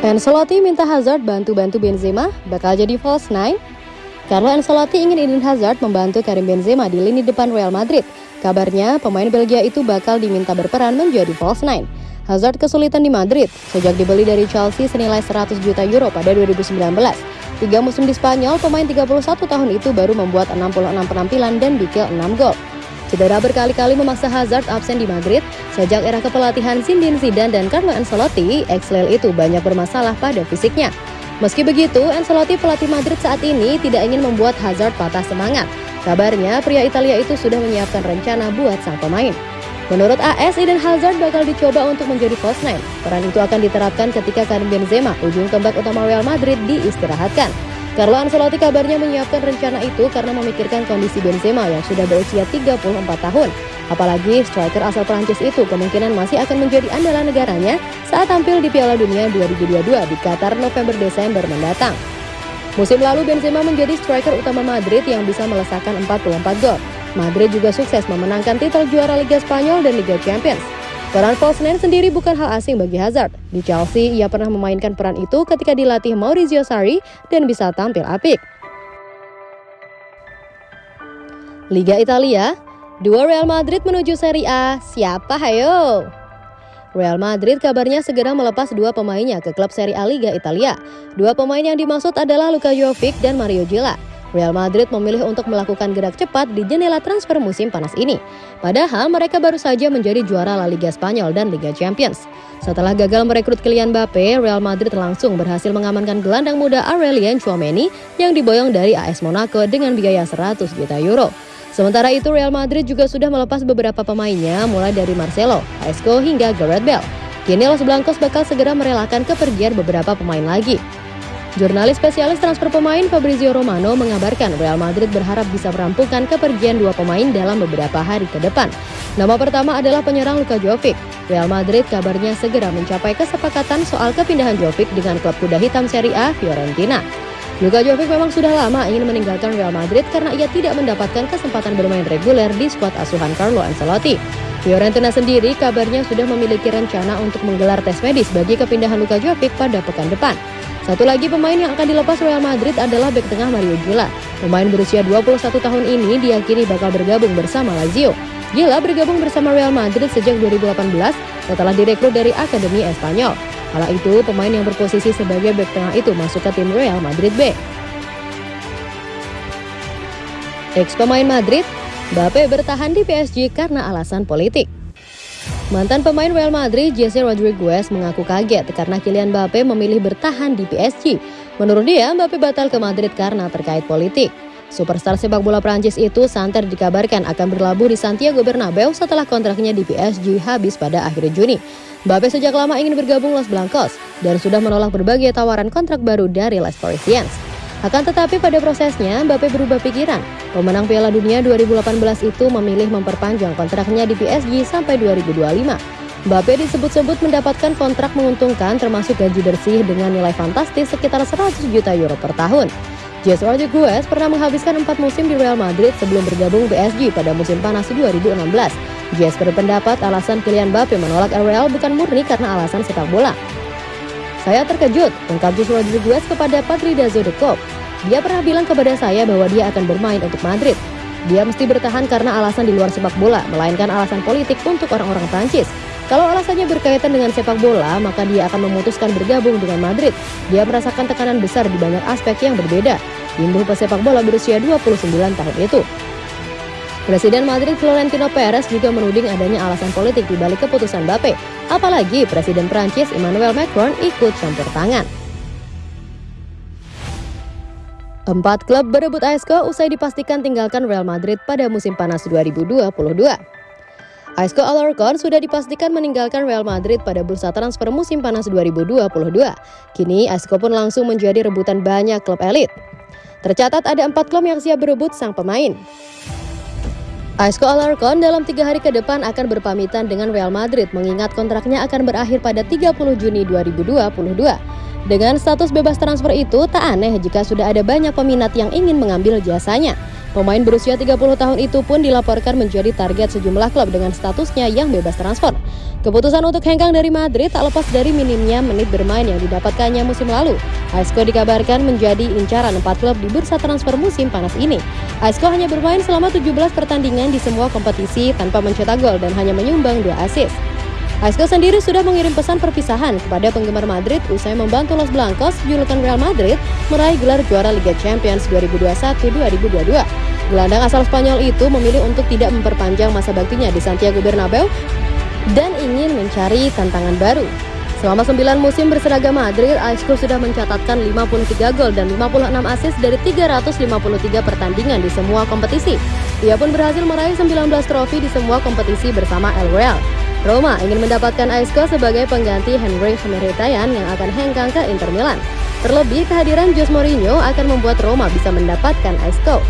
Ancelotti minta Hazard bantu-bantu Benzema, bakal jadi false nine? Carlo Ancelotti ingin Eden Hazard membantu Karim Benzema di lini depan Real Madrid. Kabarnya, pemain Belgia itu bakal diminta berperan menjadi false nine. Hazard kesulitan di Madrid sejak dibeli dari Chelsea senilai 100 juta euro pada 2019. Tiga musim di Spanyol, pemain 31 tahun itu baru membuat 66 penampilan dan bikin 6 gol. Cedera berkali-kali memaksa Hazard absen di Madrid. Sejak era kepelatihan Zinedine Zidane dan Carlo Ancelotti, ex-Lille itu banyak bermasalah pada fisiknya. Meski begitu, Ancelotti pelatih Madrid saat ini tidak ingin membuat Hazard patah semangat. Kabarnya, pria Italia itu sudah menyiapkan rencana buat sang pemain. Menurut AS, Eden Hazard bakal dicoba untuk menjadi false nine. Peran itu akan diterapkan ketika Karim Benzema, ujung tombak utama Real Madrid, diistirahatkan. Carlo Ancelotti kabarnya menyiapkan rencana itu karena memikirkan kondisi Benzema yang sudah berusia 34 tahun. Apalagi striker asal Prancis itu kemungkinan masih akan menjadi andalan negaranya saat tampil di Piala Dunia 2022 di Qatar November-Desember mendatang. Musim lalu Benzema menjadi striker utama Madrid yang bisa melesakkan 44 gol. Madrid juga sukses memenangkan titel juara Liga Spanyol dan Liga Champions. Peran false nine sendiri bukan hal asing bagi Hazard. Di Chelsea, ia pernah memainkan peran itu ketika dilatih Maurizio Sarri dan bisa tampil apik. Liga Italia, dua Real Madrid menuju Serie A, siapa hayo? Real Madrid kabarnya segera melepas dua pemainnya ke klub Serie A Liga Italia. Dua pemain yang dimaksud adalah Luka Jovic dan Mario Gila. Real Madrid memilih untuk melakukan gerak cepat di jendela transfer musim panas ini. Padahal mereka baru saja menjadi juara La Liga Spanyol dan Liga Champions. Setelah gagal merekrut Kylian Mbappe, Real Madrid langsung berhasil mengamankan gelandang muda Aurelien Chouameni yang diboyong dari AS Monaco dengan biaya 100 juta euro. Sementara itu Real Madrid juga sudah melepas beberapa pemainnya mulai dari Marcelo, Isco hingga Gareth Bale. Kini Los Blancos bakal segera merelakan kepergian beberapa pemain lagi. Jurnalis spesialis transfer pemain Fabrizio Romano mengabarkan Real Madrid berharap bisa merampungkan kepergian dua pemain dalam beberapa hari ke depan. Nama pertama adalah penyerang Luka Jovic. Real Madrid kabarnya segera mencapai kesepakatan soal kepindahan Jovic dengan klub kuda hitam Serie A Fiorentina. Luka Jovic memang sudah lama ingin meninggalkan Real Madrid karena ia tidak mendapatkan kesempatan bermain reguler di skuad asuhan Carlo Ancelotti. Fiorentina sendiri kabarnya sudah memiliki rencana untuk menggelar tes medis bagi kepindahan Luka Jovic pada pekan depan. Satu lagi pemain yang akan dilepas Real Madrid adalah bek tengah Mario Gila. Pemain berusia 21 tahun ini diyakini bakal bergabung bersama Lazio. Gila bergabung bersama Real Madrid sejak 2018 setelah direkrut dari Akademi Espanyol. Kala itu, pemain yang berposisi sebagai bek tengah itu masuk ke tim Real Madrid B. Ex pemain Madrid, Mbappe bertahan di PSG karena alasan politik. Mantan pemain Real Madrid, Jesse Rodriguez mengaku kaget karena Kylian Mbappe memilih bertahan di PSG. Menurut dia, Mbappe batal ke Madrid karena terkait politik. Superstar sepak bola Prancis itu santer dikabarkan akan berlabuh di Santiago Bernabeu setelah kontraknya di PSG habis pada akhir Juni. Mbappe sejak lama ingin bergabung Los Blancos dan sudah menolak berbagai tawaran kontrak baru dari Les Parisiens. Akan tetapi pada prosesnya, Mbappe berubah pikiran. Pemenang Piala Dunia 2018 itu memilih memperpanjang kontraknya di PSG sampai 2025. Mbappe disebut-sebut mendapatkan kontrak menguntungkan termasuk gaji bersih dengan nilai fantastis sekitar 100 juta euro per tahun. Jesse Rodriguez pernah menghabiskan empat musim di Real Madrid sebelum bergabung PSG pada musim panas 2016. Jesse berpendapat alasan Kylian Mbappe menolak Real bukan murni karena alasan sepak bola, saya terkejut, ungkap Jesse Rodriguez kepada Patridazo de Cop. Dia pernah bilang kepada saya bahwa dia akan bermain untuk Madrid. Dia mesti bertahan karena alasan di luar sepak bola, melainkan alasan politik untuk orang-orang Prancis. Kalau alasannya berkaitan dengan sepak bola, maka dia akan memutuskan bergabung dengan Madrid. Dia merasakan tekanan besar di banyak aspek yang berbeda. Imbuh pesepak bola berusia 29 tahun itu. Presiden Madrid Florentino Perez juga menuding adanya alasan politik di balik keputusan Mbappe. Apalagi Presiden Prancis Emmanuel Macron ikut campur tangan. Empat klub berebut ASCO usai dipastikan tinggalkan Real Madrid pada musim panas 2022. ASCO Alarcon sudah dipastikan meninggalkan Real Madrid pada bursa transfer musim panas 2022. Kini ASCO pun langsung menjadi rebutan banyak klub elit. Tercatat ada empat klub yang siap berebut sang pemain. Aisco Alarcon dalam tiga hari ke depan akan berpamitan dengan Real Madrid mengingat kontraknya akan berakhir pada 30 Juni 2022. Dengan status bebas transfer itu, tak aneh jika sudah ada banyak peminat yang ingin mengambil jasanya. Pemain berusia 30 tahun itu pun dilaporkan menjadi target sejumlah klub dengan statusnya yang bebas transfer. Keputusan untuk hengkang dari Madrid tak lepas dari minimnya menit bermain yang didapatkannya musim lalu. Aisco dikabarkan menjadi incaran empat klub di bursa transfer musim panas ini. Aisco hanya bermain selama 17 pertandingan di semua kompetisi tanpa mencetak gol dan hanya menyumbang dua assist. Aisco sendiri sudah mengirim pesan perpisahan kepada penggemar Madrid usai membantu Los Blancos, julukan Real Madrid, meraih gelar juara Liga Champions 2021-2022. Gelandang asal Spanyol itu memilih untuk tidak memperpanjang masa baktinya di Santiago Bernabeu dan ingin mencari tantangan baru. Selama 9 musim berseragam Madrid, Aisco sudah mencatatkan 53 gol dan 56 assist dari 353 pertandingan di semua kompetisi. Ia pun berhasil meraih 19 trofi di semua kompetisi bersama El Real. Roma ingin mendapatkan Aisco sebagai pengganti Henry Mkhitaryan yang akan hengkang ke Inter Milan. Terlebih kehadiran Jose Mourinho akan membuat Roma bisa mendapatkan Aisco.